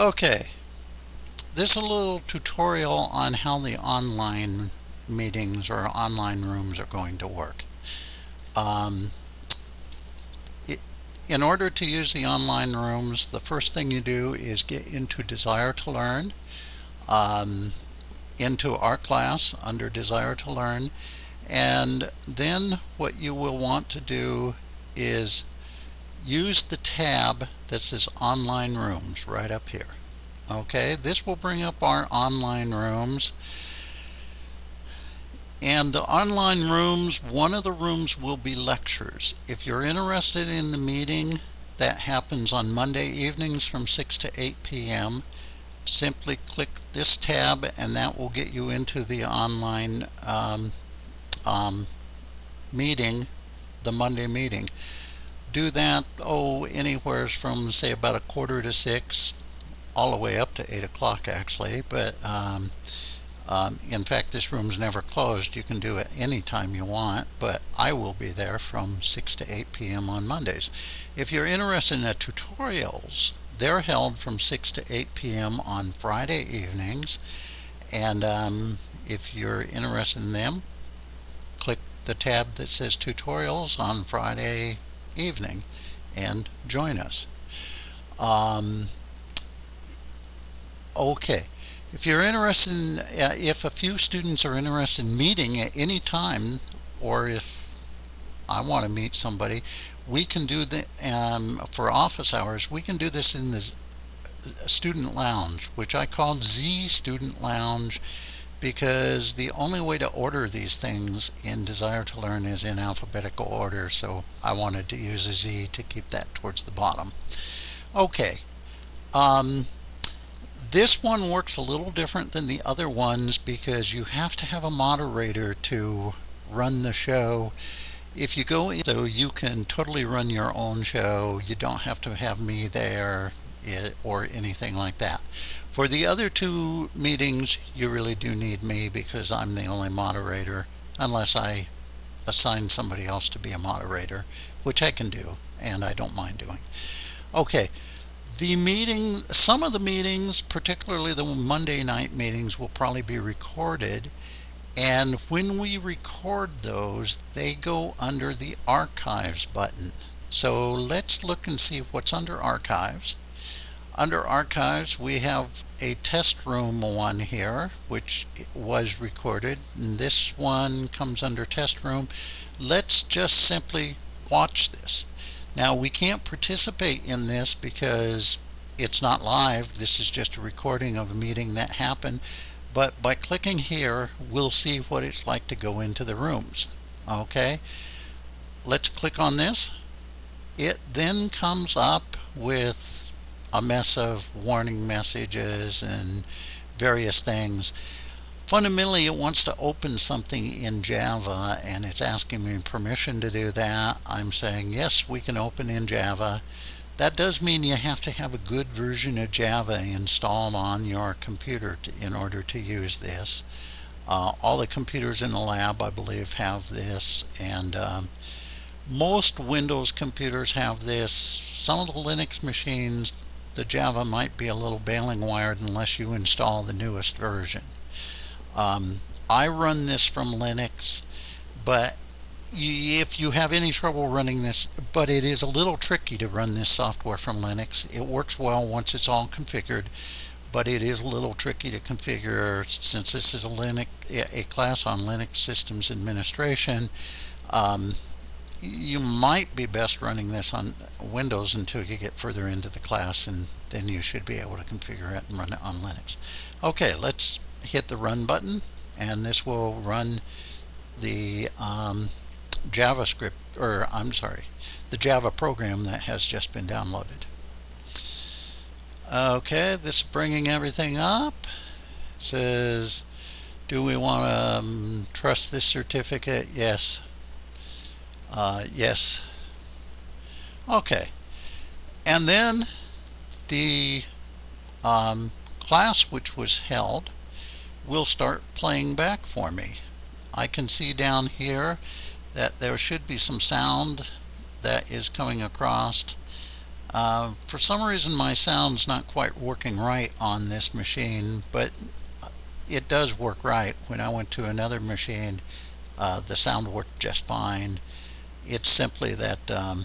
Okay, this is a little tutorial on how the online meetings or online rooms are going to work. Um, it, in order to use the online rooms, the first thing you do is get into Desire to Learn, um, into our class under Desire to Learn, and then what you will want to do is use the tab that says online rooms right up here okay this will bring up our online rooms. And the online rooms one of the rooms will be lectures. If you're interested in the meeting that happens on Monday evenings from 6 to 8 p.m. simply click this tab and that will get you into the online um, um, meeting the Monday meeting. Do that, oh, anywhere from, say, about a quarter to six, all the way up to eight o'clock, actually. But um, um, in fact, this room's never closed. You can do it anytime you want, but I will be there from 6 to 8 p.m. on Mondays. If you're interested in the tutorials, they're held from 6 to 8 p.m. on Friday evenings. And um, if you're interested in them, click the tab that says tutorials on Friday evening and join us. Um, okay, if you're interested in, uh, if a few students are interested in meeting at any time, or if I want to meet somebody, we can do the, um, for office hours, we can do this in the student lounge, which I called Z Student Lounge because the only way to order these things in Desire to Learn is in alphabetical order, so I wanted to use a Z to keep that towards the bottom. Okay, um, this one works a little different than the other ones because you have to have a moderator to run the show. If you go in, so you can totally run your own show, you don't have to have me there or anything like that. For the other two meetings, you really do need me because I'm the only moderator, unless I assign somebody else to be a moderator, which I can do, and I don't mind doing. Okay, the meeting, some of the meetings, particularly the Monday night meetings, will probably be recorded. And when we record those, they go under the Archives button. So let's look and see what's under Archives. Under Archives, we have a test room one here, which was recorded. And this one comes under test room. Let's just simply watch this. Now, we can't participate in this because it's not live. This is just a recording of a meeting that happened. But by clicking here, we'll see what it's like to go into the rooms. Okay, let's click on this. It then comes up with a mess of warning messages and various things. Fundamentally, it wants to open something in Java and it's asking me permission to do that. I'm saying, yes, we can open in Java. That does mean you have to have a good version of Java installed on your computer to, in order to use this. Uh, all the computers in the lab, I believe, have this, and um, most Windows computers have this. Some of the Linux machines the Java might be a little baling wired unless you install the newest version. Um, I run this from Linux, but if you have any trouble running this, but it is a little tricky to run this software from Linux. It works well once it's all configured, but it is a little tricky to configure since this is a Linux, a class on Linux systems administration. Um, you might be best running this on Windows until you get further into the class and then you should be able to configure it and run it on Linux. Okay, let's hit the run button and this will run the um, JavaScript, or I'm sorry, the Java program that has just been downloaded. Okay, this is bringing everything up. It says, do we want to um, trust this certificate? Yes. Uh, yes. Okay. And then the um, class which was held will start playing back for me. I can see down here that there should be some sound that is coming across. Uh, for some reason my sound's not quite working right on this machine, but it does work right. When I went to another machine, uh, the sound worked just fine. It's simply that, um,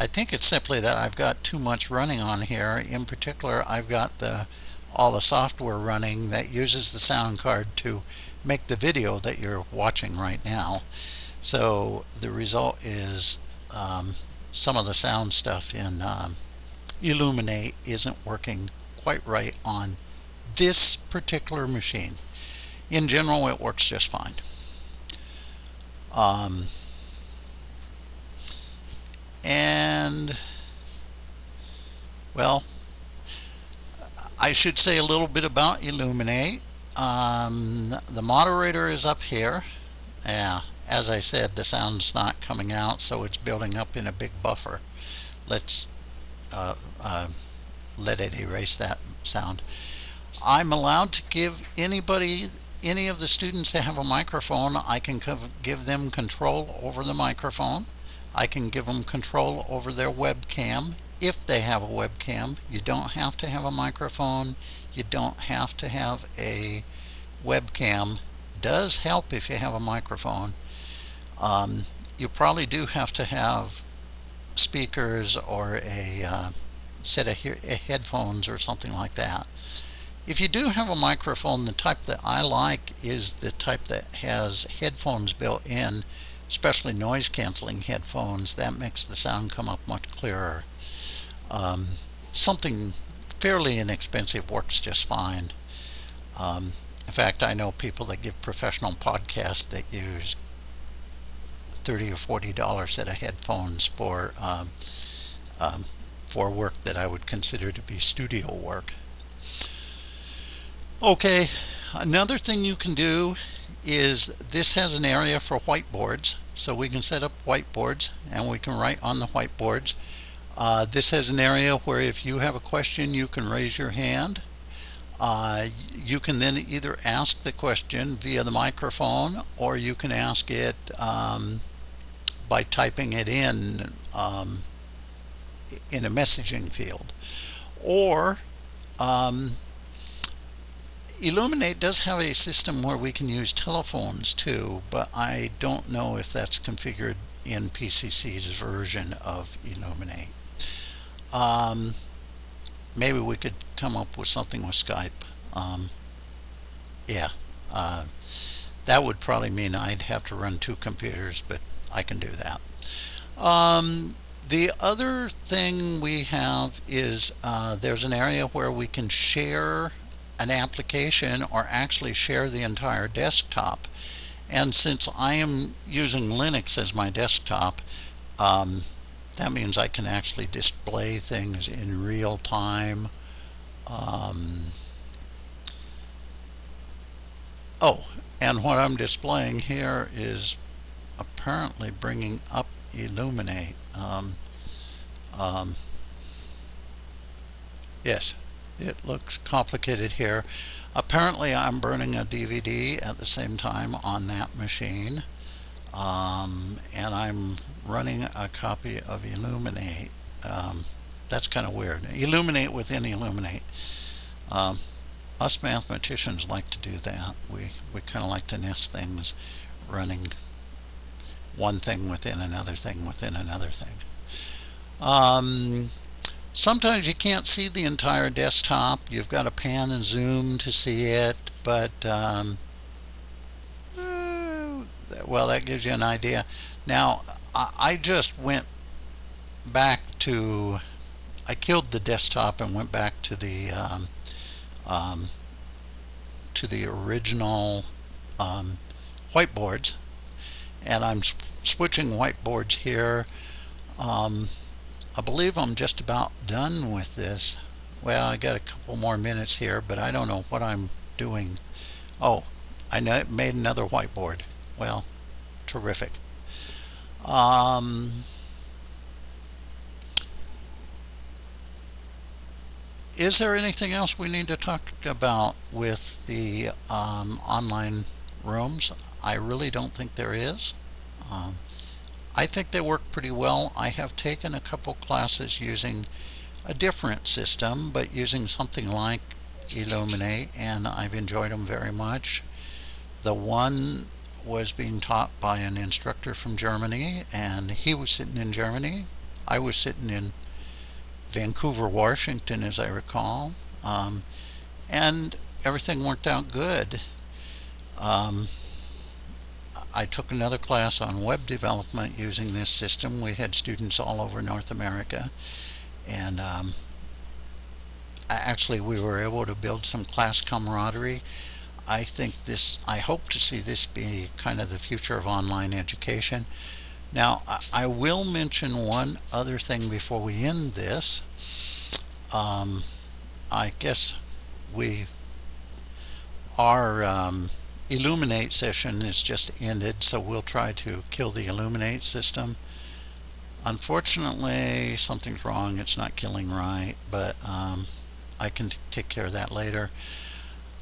I think it's simply that I've got too much running on here. In particular, I've got the all the software running that uses the sound card to make the video that you're watching right now. So the result is um, some of the sound stuff in um, Elluminate isn't working quite right on this particular machine. In general, it works just fine. Um, and, well, I should say a little bit about Elluminate. Um, the moderator is up here. Yeah, as I said, the sound's not coming out, so it's building up in a big buffer. Let's uh, uh, let it erase that sound. I'm allowed to give anybody, any of the students that have a microphone, I can give them control over the microphone. I can give them control over their webcam if they have a webcam. You don't have to have a microphone. You don't have to have a webcam. Does help if you have a microphone. Um, you probably do have to have speakers or a uh, set of he headphones or something like that. If you do have a microphone, the type that I like is the type that has headphones built in, especially noise canceling headphones. That makes the sound come up much clearer. Um, something fairly inexpensive works just fine. Um, in fact, I know people that give professional podcasts that use 30 or 40 dollar set of headphones for um, um, for work that I would consider to be studio work. Okay, another thing you can do is this has an area for whiteboards so we can set up whiteboards and we can write on the whiteboards. Uh, this has an area where if you have a question you can raise your hand. Uh, you can then either ask the question via the microphone or you can ask it um, by typing it in um, in a messaging field. Or um, Elluminate does have a system where we can use telephones too, but I don't know if that's configured in PCC's version of Elluminate. Um, maybe we could come up with something with Skype. Um, yeah, uh, that would probably mean I'd have to run two computers, but I can do that. Um, the other thing we have is uh, there's an area where we can share an application or actually share the entire desktop. And since I am using Linux as my desktop, um, that means I can actually display things in real time. Um, oh, and what I'm displaying here is apparently bringing up Elluminate. Um, um, yes, it looks complicated here. Apparently I'm burning a DVD at the same time on that machine. Um, and I'm running a copy of Elluminate. Um, that's kind of weird. Elluminate within Elluminate. Um, us mathematicians like to do that. We, we kind of like to nest things running one thing within another thing within another thing. Um, sometimes you can't see the entire desktop. You've got to pan and zoom to see it, but um, well, that gives you an idea. Now, I just went back to, I killed the desktop and went back to the um, um, to the original um, whiteboards and I'm switching whiteboards here. Um, I believe I'm just about done with this. Well, I got a couple more minutes here, but I don't know what I'm doing. Oh, I made another whiteboard. Well, terrific. Um, is there anything else we need to talk about with the um, online rooms? I really don't think there is. Um, I think they work pretty well. I have taken a couple classes using a different system, but using something like Elluminate, and I've enjoyed them very much. The one was being taught by an instructor from Germany, and he was sitting in Germany. I was sitting in Vancouver, Washington, as I recall, um, and everything worked out good. Um, I took another class on web development using this system. We had students all over North America, and um, actually we were able to build some class camaraderie. I think this, I hope to see this be kind of the future of online education. Now, I will mention one other thing before we end this. Um, I guess we, our um, Elluminate session is just ended, so we'll try to kill the Elluminate system. Unfortunately, something's wrong. It's not killing right, but um, I can take care of that later.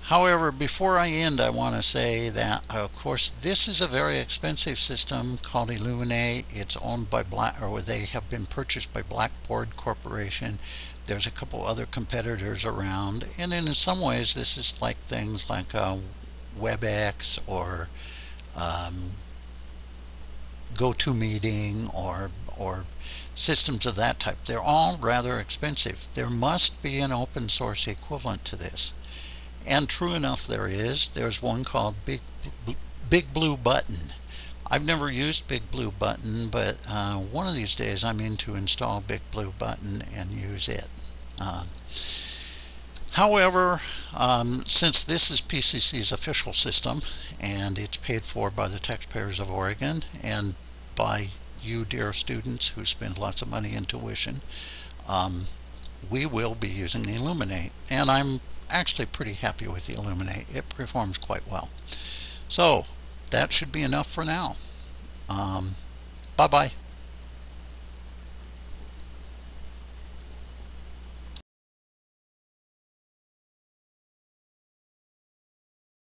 However, before I end, I want to say that, of course, this is a very expensive system called Elluminate. It's owned by Black, or they have been purchased by Blackboard Corporation. There's a couple other competitors around, and in some ways, this is like things like uh, WebEx or um, GoToMeeting or or systems of that type. They're all rather expensive. There must be an open source equivalent to this. And true enough there is. There's one called Big, Big Blue Button. I've never used Big Blue Button, but uh, one of these days I'm in to install Big Blue Button and use it. Uh, however, um, since this is PCC's official system and it's paid for by the taxpayers of Oregon and by you dear students who spend lots of money in tuition, um, we will be using Elluminate. And I'm actually pretty happy with the Elluminate. It performs quite well. So that should be enough for now. Um, bye-bye.